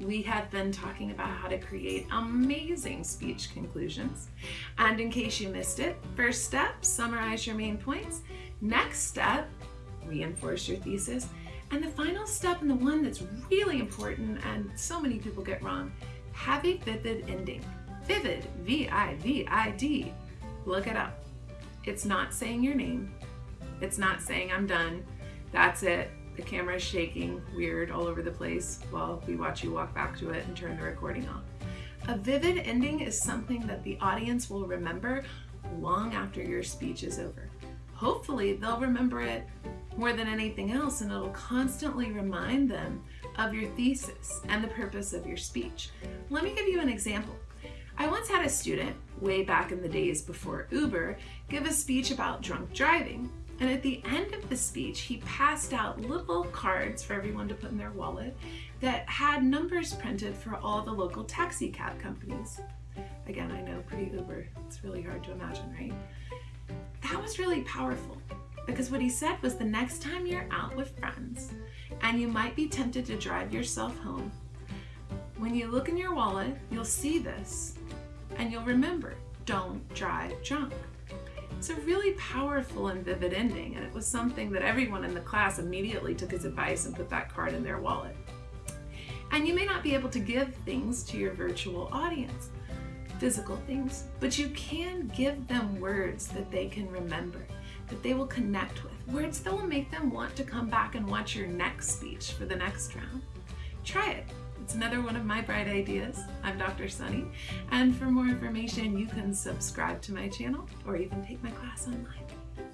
we have been talking about how to create amazing speech conclusions. And in case you missed it, first step, summarize your main points. Next step, reinforce your thesis. And the final step, and the one that's really important and so many people get wrong, have a vivid ending. Vivid, V-I-V-I-D. Look it up. It's not saying your name. It's not saying I'm done. That's it. The camera is shaking weird all over the place while we watch you walk back to it and turn the recording off. A vivid ending is something that the audience will remember long after your speech is over. Hopefully they'll remember it more than anything else and it'll constantly remind them of your thesis and the purpose of your speech. Let me give you an example. I once had a student, way back in the days before Uber, give a speech about drunk driving. And at the end of the speech, he passed out little cards for everyone to put in their wallet that had numbers printed for all the local taxi cab companies. Again, I know pre-Uber, it's really hard to imagine, right? That was really powerful because what he said was the next time you're out with friends and you might be tempted to drive yourself home, when you look in your wallet, you'll see this and you'll remember, don't drive drunk. It's a really powerful and vivid ending, and it was something that everyone in the class immediately took his advice and put that card in their wallet. And you may not be able to give things to your virtual audience, physical things, but you can give them words that they can remember, that they will connect with, words that will make them want to come back and watch your next speech for the next round. Try it. It's another one of my bright ideas. I'm Dr. Sunny, and for more information, you can subscribe to my channel or even take my class online.